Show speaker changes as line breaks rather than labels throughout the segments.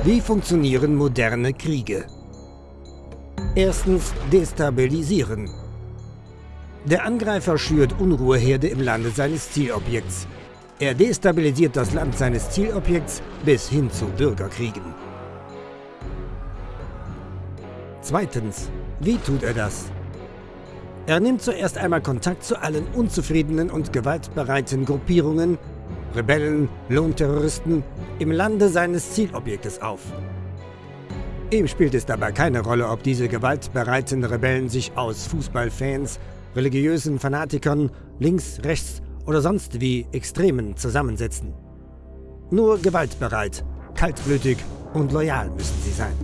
Wie funktionieren moderne Kriege? Erstens destabilisieren. Der Angreifer schürt Unruheherde im Lande seines Zielobjekts. Er destabilisiert das Land seines Zielobjekts bis hin zu Bürgerkriegen. Zweitens, wie tut er das? Er nimmt zuerst einmal Kontakt zu allen unzufriedenen und gewaltbereiten Gruppierungen, Rebellen, Lohnterroristen im Lande seines Zielobjektes auf. Ihm spielt es dabei keine Rolle, ob diese gewaltbereiten Rebellen sich aus Fußballfans, religiösen Fanatikern, links, rechts oder sonst wie Extremen zusammensetzen. Nur gewaltbereit, kaltblütig und loyal müssen sie sein.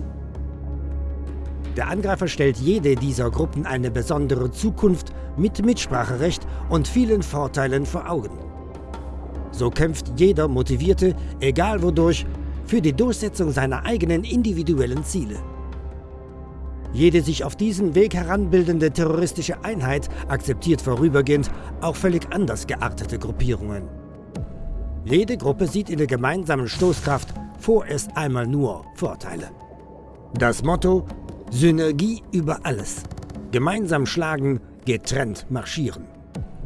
Der Angreifer stellt jede dieser Gruppen eine besondere Zukunft mit Mitspracherecht und vielen Vorteilen vor Augen. So kämpft jeder Motivierte, egal wodurch, für die Durchsetzung seiner eigenen individuellen Ziele. Jede sich auf diesen Weg heranbildende terroristische Einheit akzeptiert vorübergehend auch völlig anders geartete Gruppierungen. Jede Gruppe sieht in der gemeinsamen Stoßkraft vorerst einmal nur Vorteile. Das Motto Synergie über alles. Gemeinsam schlagen, getrennt marschieren.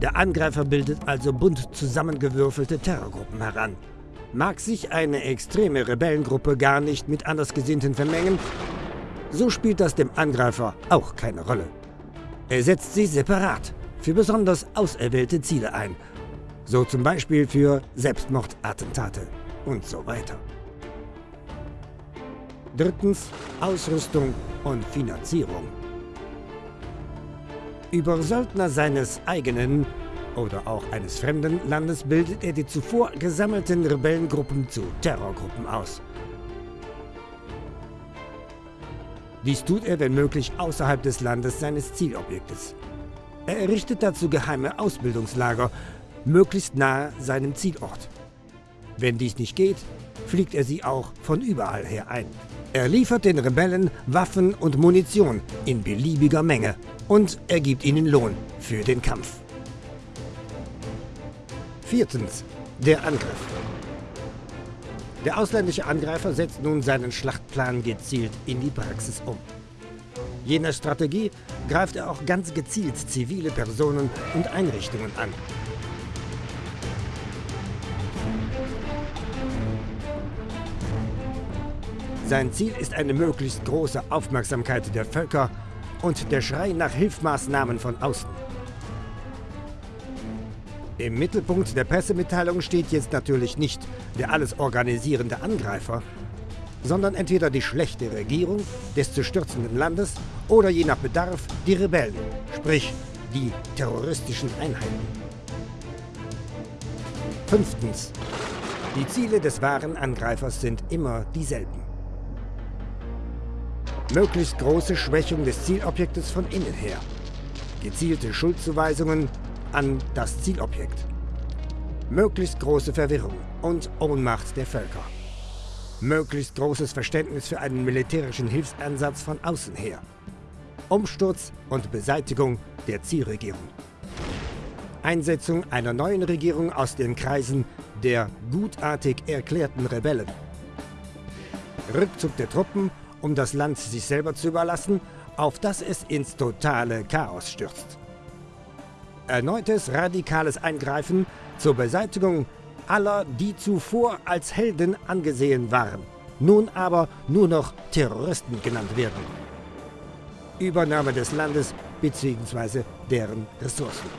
Der Angreifer bildet also bunt zusammengewürfelte Terrorgruppen heran. Mag sich eine extreme Rebellengruppe gar nicht mit Andersgesinnten vermengen, so spielt das dem Angreifer auch keine Rolle. Er setzt sie separat für besonders auserwählte Ziele ein, so zum Beispiel für Selbstmordattentate und so weiter. Drittens Ausrüstung und Finanzierung. Über Söldner seines eigenen oder auch eines fremden Landes bildet er die zuvor gesammelten Rebellengruppen zu Terrorgruppen aus. Dies tut er, wenn möglich, außerhalb des Landes seines Zielobjektes. Er errichtet dazu geheime Ausbildungslager, möglichst nahe seinem Zielort. Wenn dies nicht geht, fliegt er sie auch von überall her ein. Er liefert den Rebellen Waffen und Munition in beliebiger Menge und er gibt ihnen Lohn für den Kampf. Viertens. Der Angriff. Der ausländische Angreifer setzt nun seinen Schlachtplan gezielt in die Praxis um. Je nach Strategie greift er auch ganz gezielt zivile Personen und Einrichtungen an. Sein Ziel ist eine möglichst große Aufmerksamkeit der Völker und der Schrei nach Hilfsmaßnahmen von außen. Im Mittelpunkt der Pressemitteilung steht jetzt natürlich nicht der alles organisierende Angreifer, sondern entweder die schlechte Regierung des zu stürzenden Landes oder je nach Bedarf die Rebellen, sprich die terroristischen Einheiten. Fünftens. Die Ziele des wahren Angreifers sind immer dieselben. Möglichst große Schwächung des Zielobjektes von innen her. Gezielte Schuldzuweisungen an das Zielobjekt. Möglichst große Verwirrung und Ohnmacht der Völker. Möglichst großes Verständnis für einen militärischen Hilfsansatz von außen her. Umsturz und Beseitigung der Zielregierung. Einsetzung einer neuen Regierung aus den Kreisen der gutartig erklärten Rebellen. Rückzug der Truppen um das Land sich selber zu überlassen, auf das es ins totale Chaos stürzt. Erneutes radikales Eingreifen zur Beseitigung aller, die zuvor als Helden angesehen waren, nun aber nur noch Terroristen genannt werden. Übernahme des Landes bzw. deren Ressourcen.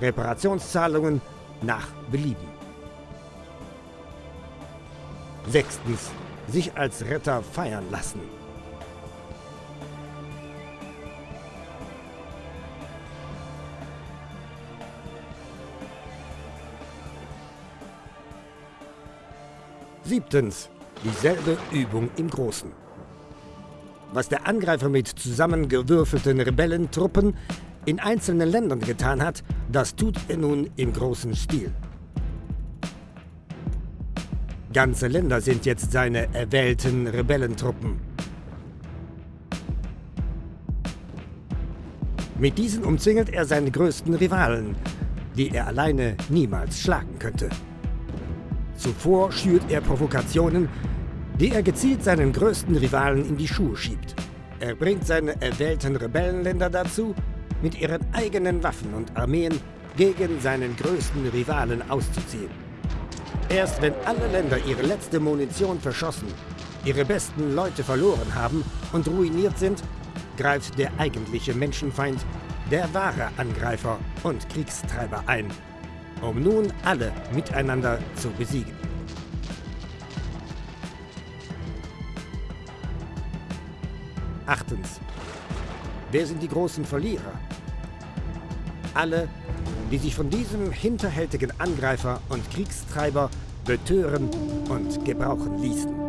Reparationszahlungen nach Belieben. Sechstens sich als Retter feiern lassen. Siebtens. Dieselbe Übung im Großen. Was der Angreifer mit zusammengewürfelten Rebellentruppen in einzelnen Ländern getan hat, das tut er nun im großen Stil. Ganze Länder sind jetzt seine erwählten Rebellentruppen. Mit diesen umzingelt er seine größten Rivalen, die er alleine niemals schlagen könnte. Zuvor schürt er Provokationen, die er gezielt seinen größten Rivalen in die Schuhe schiebt. Er bringt seine erwählten Rebellenländer dazu, mit ihren eigenen Waffen und Armeen gegen seinen größten Rivalen auszuziehen. Erst wenn alle Länder ihre letzte Munition verschossen, ihre besten Leute verloren haben und ruiniert sind, greift der eigentliche Menschenfeind, der wahre Angreifer und Kriegstreiber ein, um nun alle miteinander zu besiegen. Achtens. Wer sind die großen Verlierer? Alle, die sich von diesem hinterhältigen Angreifer und Kriegstreiber betören und gebrauchen ließen.